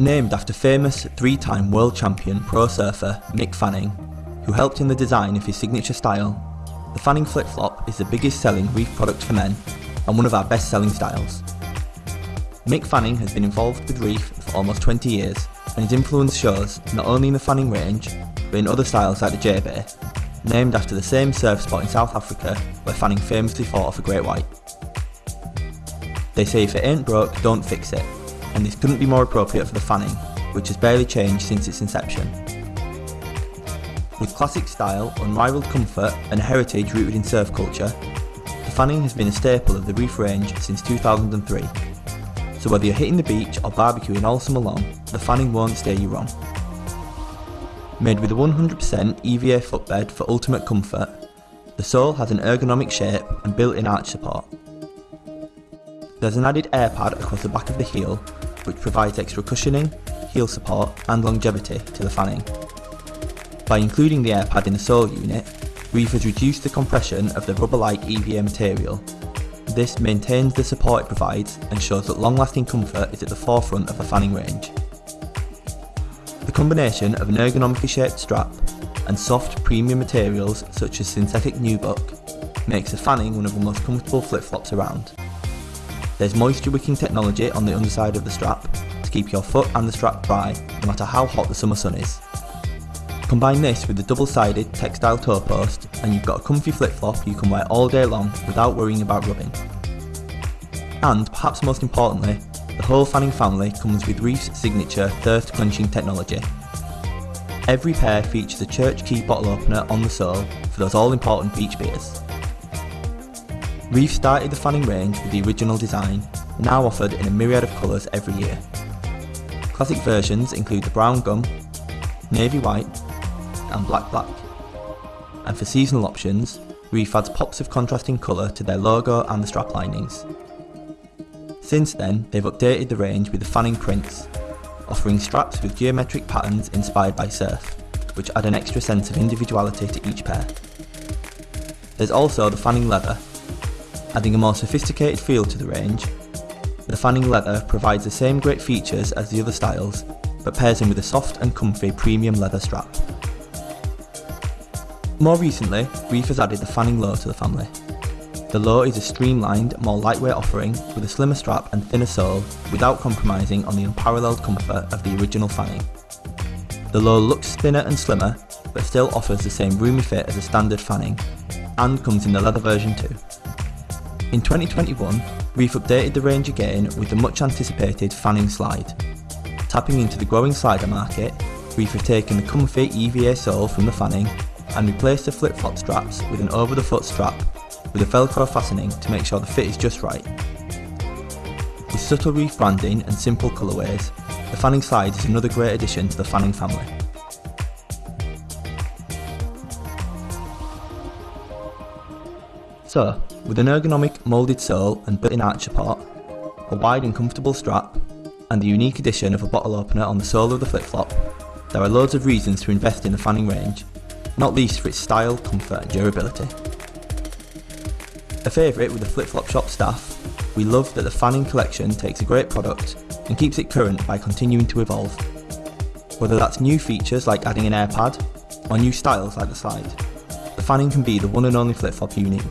Named after famous three-time world champion pro surfer Mick Fanning, who helped in the design of his signature style, the Fanning flip-flop is the biggest selling reef product for men and one of our best selling styles. Mick Fanning has been involved with reef for almost 20 years and his influence shows not only in the Fanning range but in other styles like the J-Bay, named after the same surf spot in South Africa where Fanning famously fought off a great white. They say if it ain't broke, don't fix it, and this couldn't be more appropriate for the Fanning, which has barely changed since its inception. With classic style, unrivaled comfort and heritage rooted in surf culture, the Fanning has been a staple of the reef range since 2003. So whether you're hitting the beach or barbecuing all summer long, the Fanning won't steer you wrong. Made with a 100% EVA footbed for ultimate comfort, the sole has an ergonomic shape and built-in arch support, there's an added air pad across the back of the heel, which provides extra cushioning, heel support and longevity to the fanning. By including the air pad in the sole unit, Reef has reduced the compression of the rubber-like EVA material. This maintains the support it provides and shows that long-lasting comfort is at the forefront of a fanning range. The combination of an ergonomically shaped strap and soft premium materials such as synthetic nubuck makes the fanning one of the most comfortable flip-flops around. There's moisture wicking technology on the underside of the strap to keep your foot and the strap dry no matter how hot the summer sun is. Combine this with the double-sided textile toe post and you've got a comfy flip-flop you can wear all day long without worrying about rubbing. And perhaps most importantly, the whole fanning family comes with Reef's signature thirst quenching technology. Every pair features a church key bottle opener on the sole for those all important beach beers. Reef started the fanning range with the original design, now offered in a myriad of colours every year. Classic versions include the brown gum, navy white and black black. And for seasonal options, Reef adds pops of contrasting colour to their logo and the strap linings. Since then, they've updated the range with the fanning prints, offering straps with geometric patterns inspired by surf, which add an extra sense of individuality to each pair. There's also the fanning leather, adding a more sophisticated feel to the range. The fanning leather provides the same great features as the other styles, but pairs in with a soft and comfy premium leather strap. More recently, Reef has added the fanning low to the family. The low is a streamlined, more lightweight offering with a slimmer strap and thinner sole without compromising on the unparalleled comfort of the original fanning. The low looks thinner and slimmer, but still offers the same roomy fit as a standard fanning, and comes in the leather version too. In 2021, Reef updated the range again with the much anticipated fanning slide. Tapping into the growing slider market, Reef have taken the comfy EVA sole from the fanning and replaced the flip-flop straps with an over-the-foot strap with a velcro fastening to make sure the fit is just right. With subtle Reef branding and simple colourways, the fanning slide is another great addition to the fanning family. So, with an ergonomic moulded sole and built-in arch support, a wide and comfortable strap, and the unique addition of a bottle opener on the sole of the flip-flop, there are loads of reasons to invest in the fanning range, not least for its style, comfort and durability. A favourite with the flip-flop shop staff, we love that the fanning collection takes a great product and keeps it current by continuing to evolve. Whether that's new features like adding an air pad, or new styles like the slide, fanning can be the one and only flip-flop you need.